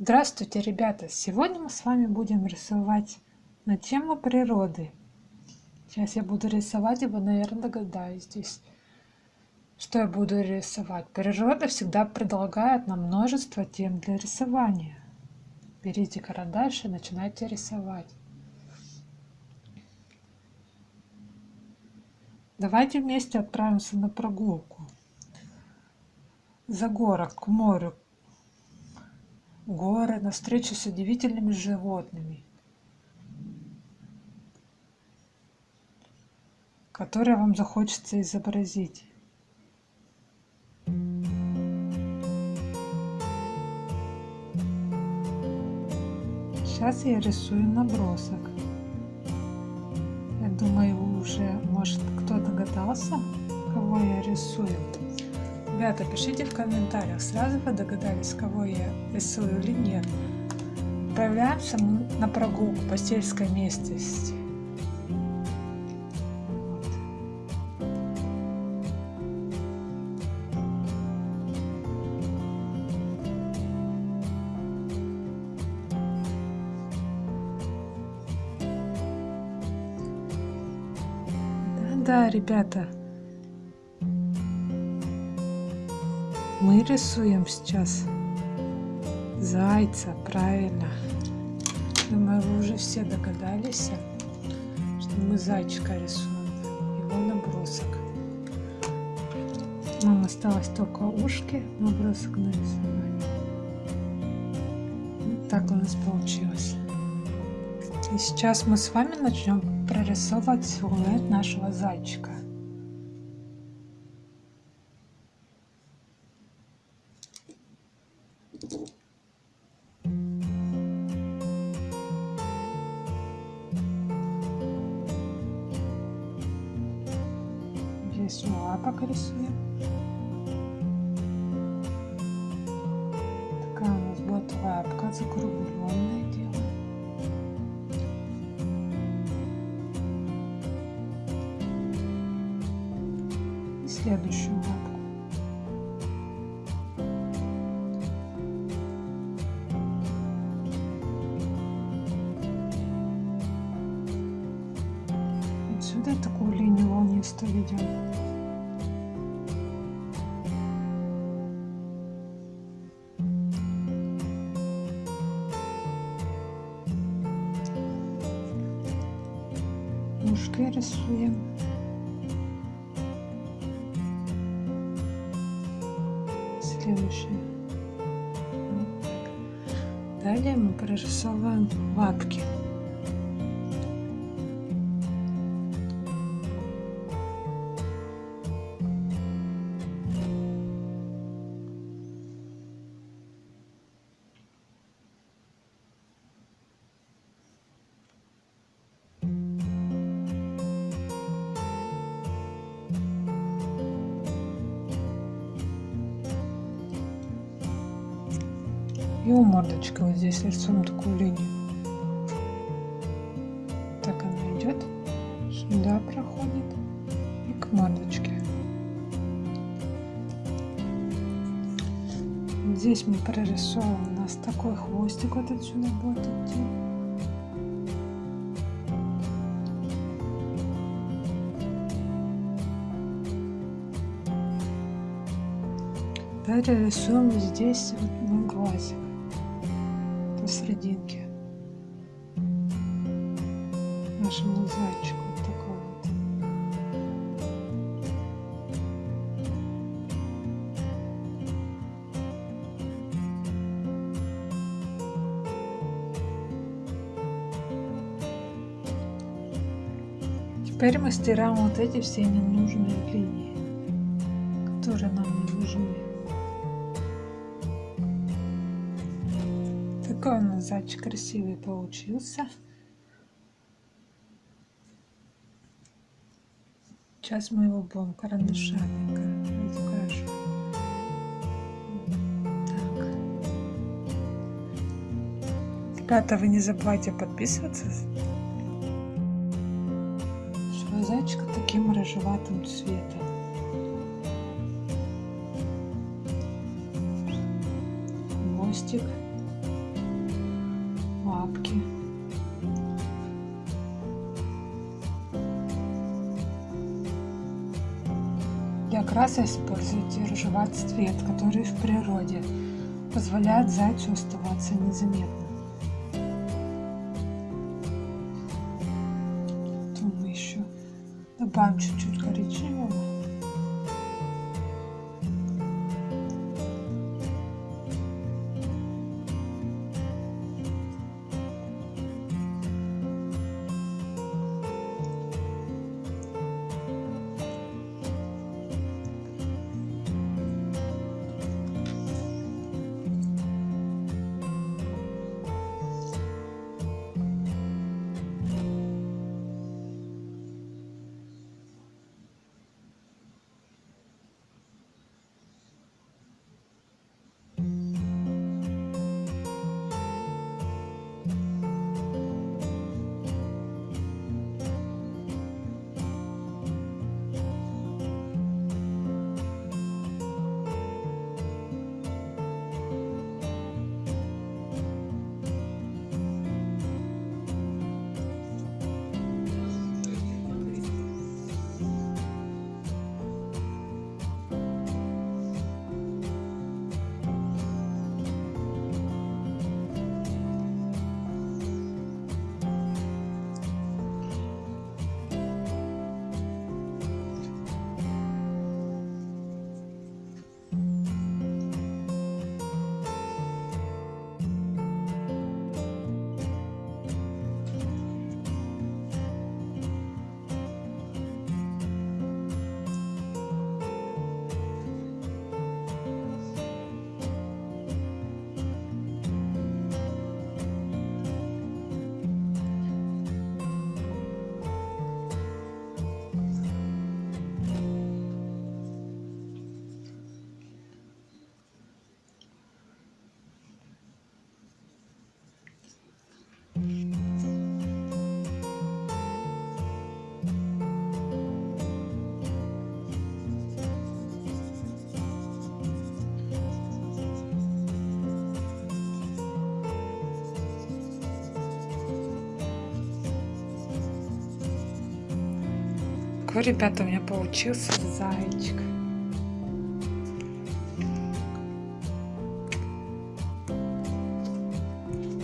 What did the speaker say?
Здравствуйте, ребята! Сегодня мы с вами будем рисовать на тему природы. Сейчас я буду рисовать, и вы, наверное, догадаетесь, что я буду рисовать. Природа всегда предлагает нам множество тем для рисования. Берите карандаш и начинайте рисовать. Давайте вместе отправимся на прогулку. За город, к морю, горы, на встречу с удивительными животными, которые вам захочется изобразить. Сейчас я рисую набросок. Я думаю, уже, может, кто догадался, кого я рисую. Ребята, пишите в комментариях, сразу вы догадались, кого я рисую или нет. Отправляемся на прогулку по сельской местности. Да-да, ребята, мы рисуем сейчас зайца, правильно. Думаю, вы уже все догадались, что мы зайчика рисуем, его набросок. Нам осталось только ушки, набросок нарисовать. Так у нас получилось. И сейчас мы с вами начнем прорисовывать силуэт нашего зайчика. Лапок рисуем. Такая у нас будет лапка закругленная дело. И следующую лапку. Отсюда такую линию волнистую ведем. Рисуем. Следующее. Далее мы прорисовываем лапки. И у мордочки вот здесь рисуем такую линию. Так она идет, сюда проходит и к мордочке. Здесь мы прорисовываем, у нас такой хвостик вот отсюда будет идти. Далее рисуем здесь вот на глазик посерединке нашему зайчику вот такой вот. Теперь мы стираем вот эти все ненужные линии, которые нам не нужны. Такой у нас зайчик красивый получился. Сейчас мы его будем карандашами разукрашивать. Ребята, вы не забывайте подписываться. Что зайчика таким рыжеватым цветом. Хвостик. Лапки. Для краса используйте рыжеватый цвет, который в природе позволяет зайцу оставаться незаметным. Потом мы еще добавим чуть-чуть коричневого. Ребята, у меня получился зайчик.